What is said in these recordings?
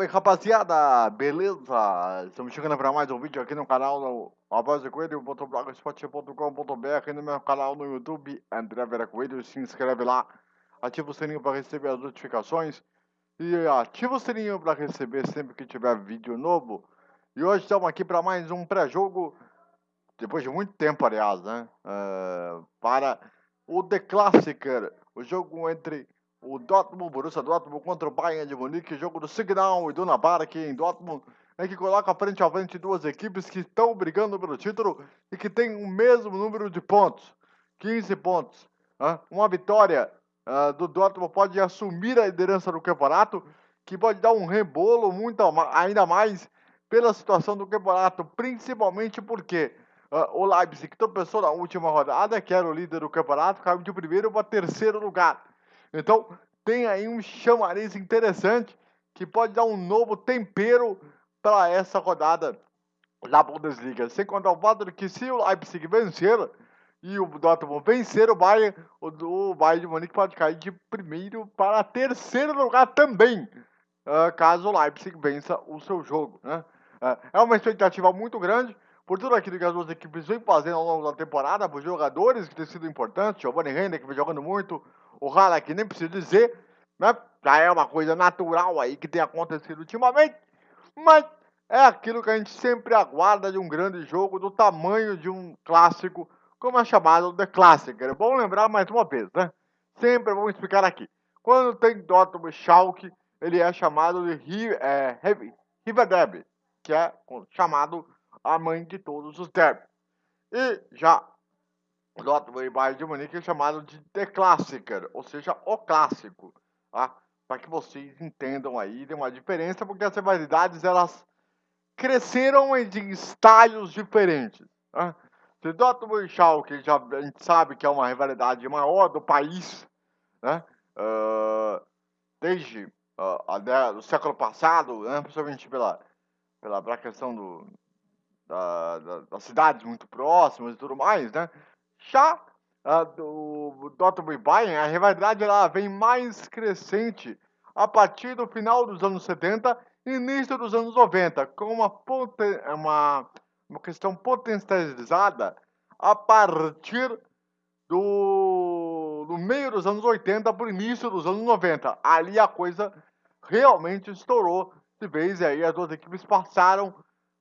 salve rapaziada, beleza? Estamos chegando para mais um vídeo aqui no canal no Após o Coelho.blogspot.com.br no meu canal no YouTube, André Vera Coelho, se inscreve lá, ativa o sininho para receber as notificações e ativa o sininho para receber sempre que tiver vídeo novo. E hoje estamos aqui para mais um pré-jogo, depois de muito tempo aliás, né? Uh, para o The Classicer, o jogo entre o Dortmund, Borussia Dortmund contra o Bayern de Munique, jogo do Signal e do Nabar aqui em Dortmund, é que coloca frente a frente duas equipes que estão brigando pelo título e que têm o mesmo número de pontos, 15 pontos. Uma vitória uh, do Dortmund pode assumir a liderança do campeonato, que pode dar um rebolo muito ainda mais pela situação do campeonato, principalmente porque uh, o Leipzig tropeçou na última rodada, que era o líder do campeonato, caiu de primeiro para terceiro lugar. Então, tem aí um chamariz interessante que pode dar um novo tempero para essa rodada da Bundesliga. Sem contar o fato de que se o Leipzig vencer e o Dortmund vencer o Bayern, o, Bayern de Munique pode cair de primeiro para terceiro lugar também, uh, caso o Leipzig vença o seu jogo. Né? Uh, é uma expectativa muito grande por tudo aquilo que as duas equipes vêm fazendo ao longo da temporada, por jogadores que têm sido importantes, Giovanni Render que vem jogando muito, o Halak nem preciso dizer, né? Já é uma coisa natural aí que tem acontecido ultimamente, mas é aquilo que a gente sempre aguarda de um grande jogo do tamanho de um clássico, como é chamado The Classic. É bom lembrar mais uma vez, né? Sempre vamos explicar aqui. Quando tem Dortmund Schalke, ele é chamado de é, River Derby, que é chamado a mãe de todos os derbys. E já E Bayern de Munique chamado de The Classicer, ou seja, o clássico, tá? Para que vocês entendam aí, tem uma diferença, porque as rivalidades elas cresceram em estágios diferentes. Tá? Se Dortmund e Schalke já a gente sabe que é uma rivalidade maior do país, né? Uh, desde uh, o século passado, né? principalmente pela, pela, pela questão do, da, da, das cidades muito próximas e tudo mais, né? Já do e Bayern, a rivalidade ela vem mais crescente a partir do final dos anos 70 e início dos anos 90, com uma, uma, uma questão potencializada a partir do, do meio dos anos 80 para o início dos anos 90. Ali a coisa realmente estourou de vez e aí as duas equipes passaram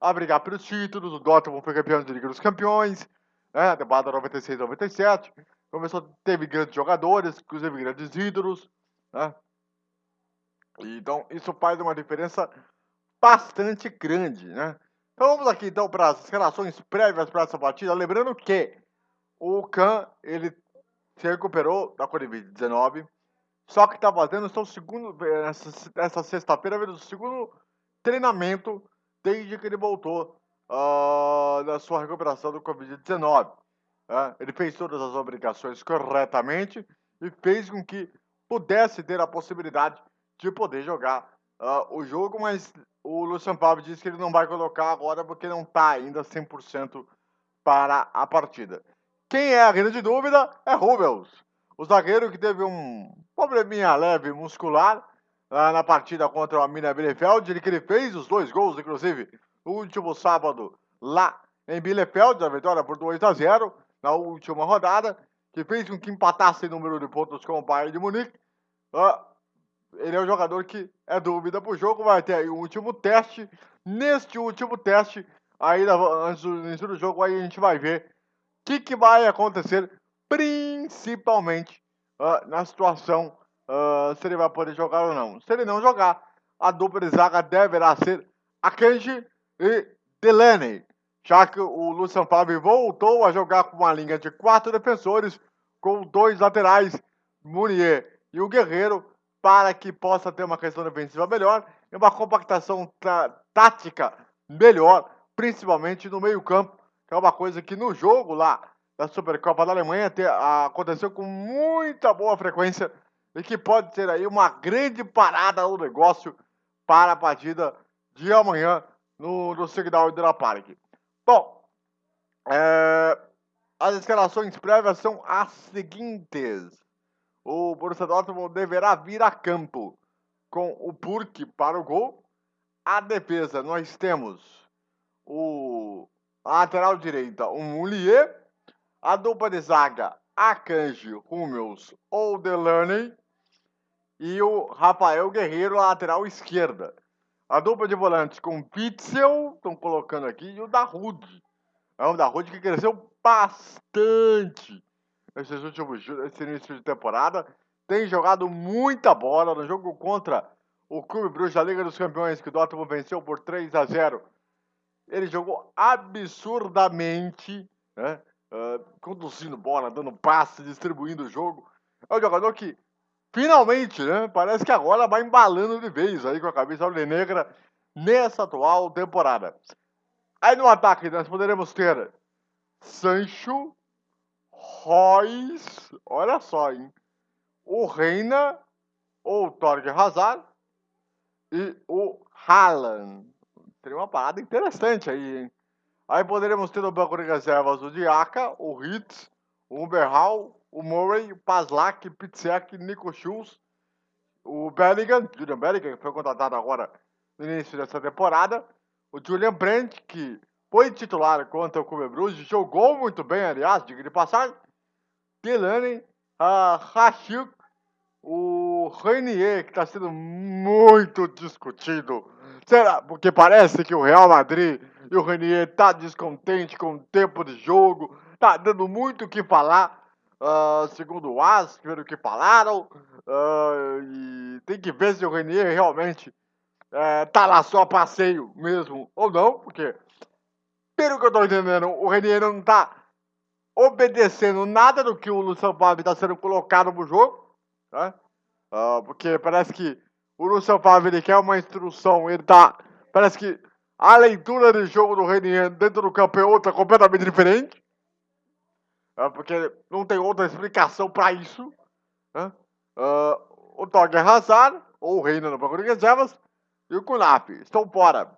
a brigar pelos títulos. O Dortmund foi campeão da Liga dos Campeões, né? Temporada 96 97. Começou, teve grandes jogadores, inclusive grandes ídolos, né? Então, isso faz uma diferença bastante grande, né? Então vamos aqui então para as relações prévias para essa partida, lembrando que o Khan, ele se recuperou da Covid-19, só que está fazendo seu segundo, essa, essa sexta-feira, o segundo treinamento desde que ele voltou uh, da sua recuperação do Covid-19. Uh, ele fez todas as obrigações corretamente e fez com que pudesse ter a possibilidade de poder jogar uh, o jogo, mas o Lucian Favre disse que ele não vai colocar agora porque não está ainda 100% para a partida. Quem é a grande dúvida é Rubens, o zagueiro que teve um probleminha leve muscular uh, na partida contra o Amina Bielefeld, ele que ele fez os dois gols, inclusive, no último sábado lá em Bielefeld, a vitória por 2 a 0 na última rodada, que fez com que empatasse o número de pontos com o Bayern de Munique. Uh, ele é um jogador que é dúvida para o jogo, vai ter o último teste. Neste último teste, aí antes do início do jogo, aí a gente vai ver o que, que vai acontecer, principalmente uh, na situação uh, se ele vai poder jogar ou não. Se ele não jogar, a dupla de zaga deverá ser Akanji e Delaney, já que o Lucian Favre voltou a jogar com uma linha de quatro defensores, com dois laterais, Munier e o Guerreiro, para que possa ter uma questão defensiva melhor e uma compactação tática melhor, principalmente no meio-campo, que é uma coisa que no jogo lá da Supercopa da Alemanha te, aconteceu com muita boa frequência e que pode ser aí uma grande parada no negócio para a partida de amanhã no, no Signal Iduna Park. Bom, é, as escalações prévias são as seguintes. O Borussia Dortmund deverá vir a campo com o Burke para o gol, a defesa nós temos o a lateral direita, o Mulier, a dupla de zaga, Akanji, Hummels ou Delaney e o Rafael Guerreiro, lateral esquerda. A dupla de volantes com Pitzel, estão colocando aqui, e o Darude. É um Darude que cresceu bastante nesses últimos nesse início de temporada. Tem jogado muita bola no jogo contra o Clube Bruges da Liga dos Campeões, que o Dortmund venceu por 3 a 0 ele jogou absurdamente, né? Uh, conduzindo bola, dando passe, distribuindo o jogo. É um jogador que, finalmente, né? Parece que agora vai embalando de vez aí com a cabeça negra nessa atual temporada. Aí no ataque nós poderemos ter Sancho, Royce, olha só, hein? O Reina, ou Torge Hazard e o Haaland. Seria uma parada interessante aí, hein? Aí poderíamos ter no banco de reservas o Diaka, o Hitz, o Umberhal, o Murray, o Paslak, Pitzek, Nico Schultz, o Bellingham, Julian Bellingham, que foi contratado agora no início dessa temporada, o Julian Brandt, que foi titular contra o Clube jogou muito bem, aliás, diga de passagem, Delaney, Rachuk, o Renier, que está sendo muito discutido Será? Porque parece que o Real Madrid e o Renier tá descontente com o tempo de jogo, tá dando muito o que falar, uh, segundo o As, pelo que falaram, uh, e tem que ver se o Renier realmente uh, tá lá só passeio mesmo ou não, porque, pelo que eu tô entendendo, o Renier não tá obedecendo nada do que o Luciano Favre está sendo colocado no jogo, né? Uh, porque parece que o Luciano Favre ele quer uma instrução, ele tá. Parece que a leitura de jogo do Renier dentro do campo é outra, completamente diferente. É, porque não tem outra explicação para isso. Né? Uh, o Torger Hazard, ou o Reina no banco de reservas, e o Kunaf estão fora.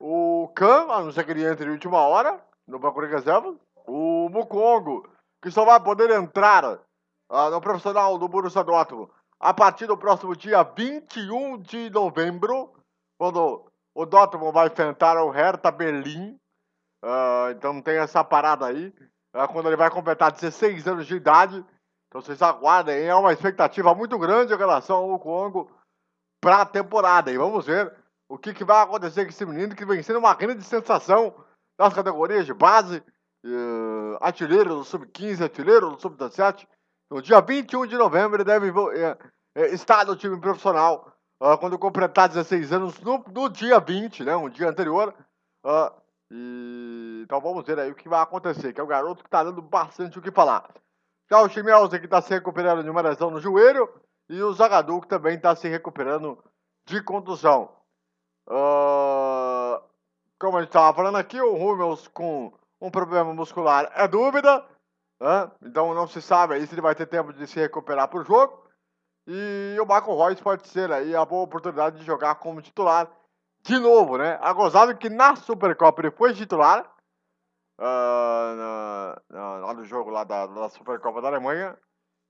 O Khan, a não ser que ele entre em última hora, no banco de reservas. O Mukongo, que só vai poder entrar uh, no profissional do Borussia Dortmund a partir do próximo dia 21 de novembro, quando o Dortmund vai enfrentar o Hertha Berlim. Uh, então tem essa parada aí. Uh, quando ele vai completar 16 anos de idade. Então vocês aguardem. É uma expectativa muito grande em relação ao Congo para a temporada. E vamos ver o que, que, vai acontecer com esse menino que vem sendo uma grande sensação nas categorias de base. Uh, artilheiro do Sub-15, artilheiro do Sub-17. No dia 21 de novembro ele deve é, estar no time profissional uh, quando completar 16 anos, no, no, dia 20, né? Um dia anterior. Uh, e, então vamos ver aí o que vai acontecer, que é o garoto que está dando bastante o que falar. Já o Chimelza que está se recuperando de uma lesão no joelho e o Zagadou que também está se recuperando de contusão. Uh, como a gente estava falando aqui, o Hummels com um problema muscular é dúvida. Então não se sabe aí se ele vai ter tempo de se recuperar para o jogo. E o Marco Royce pode ser aí a boa oportunidade de jogar como titular de novo, né? A gozado que na Supercopa ele foi titular. Uh, na, na, lá no jogo lá da, da Supercopa da Alemanha.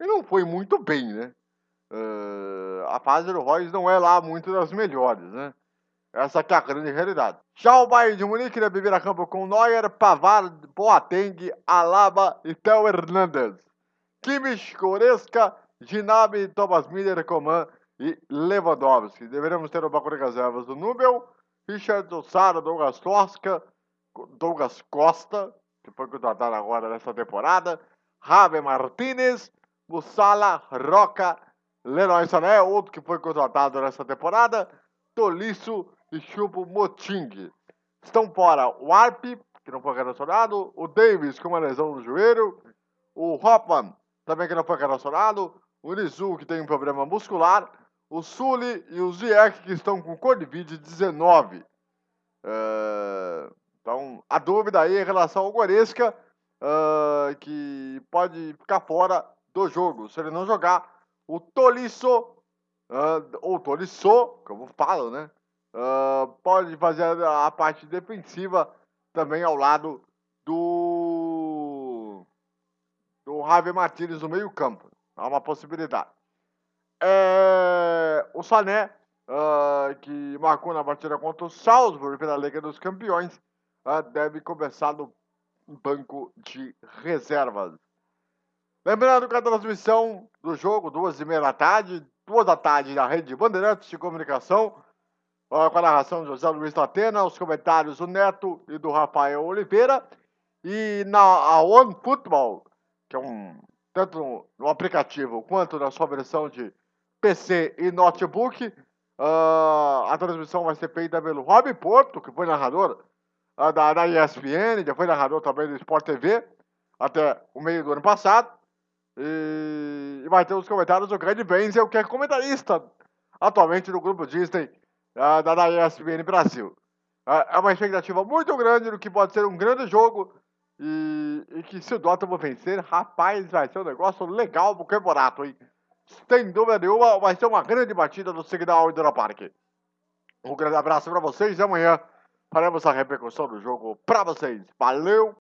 E não foi muito bem, né? Uh, a fase do Royce não é lá muito das melhores, né? Essa aqui é a grande realidade. Já o Bayern de Munique deve vir a campo com Neuer, Pavard, Boateng, Alaba e Theo Hernandes. Kimmich, Goretzka, Ginabri, Thomas Miller, Coman e Lewandowski. Deveremos ter o banco de reservas do Nubel, Richard Ossara, Douglas Tosca, Douglas Costa, que foi contratado agora nessa temporada, Javi Martinez, Mussala, Roca, Leroy Sané, outro que foi contratado nessa temporada, Tolisso e Chupo Moting. Estão fora o Arp, que não foi relacionado, o Davis com uma lesão no joelho, o Hoffman, também que não foi relacionado, o Nizu, que tem um problema muscular, o Sully e o Ziyech, que estão com Covid-19. É... Então, a dúvida aí em relação ao Goretzka, uh, que pode ficar fora do jogo. Se ele não jogar, o Tolisso, uh, ou Tolisso, como falo, né? Uh, pode fazer a parte defensiva também ao lado do do Javier Martínez no meio campo. Há uma possibilidade. É, o Sané uh, que marcou na partida contra o Salzburg pela Liga dos Campeões, uh, deve começar no banco de reservas. Lembrando que a transmissão do jogo, duas e meia da tarde, duas da tarde na rede Bandeirantes de Comunicação, com a narração de José Luiz Latena, os comentários do Neto e do Rafael Oliveira, e na a One Football, que é um tanto no, no aplicativo quanto na sua versão de PC e notebook, uh, a transmissão vai ser feita pelo Rob Porto, que foi narrador uh, da, da ESPN, já foi narrador também do Sport TV, até o meio do ano passado. E, e vai ter os comentários do grande Benzel, que é comentarista atualmente no grupo Disney uh, da, da ESPN Brasil. É uma expectativa muito grande do que pode ser um grande jogo e, e que se o Dortmund vencer, rapaz, vai ser um negócio legal pro campeonato, hein? Sem dúvida nenhuma, vai ser uma grande batida do Signal Iduna Park. Um grande abraço para vocês e amanhã faremos a repercussão do jogo para vocês. Valeu!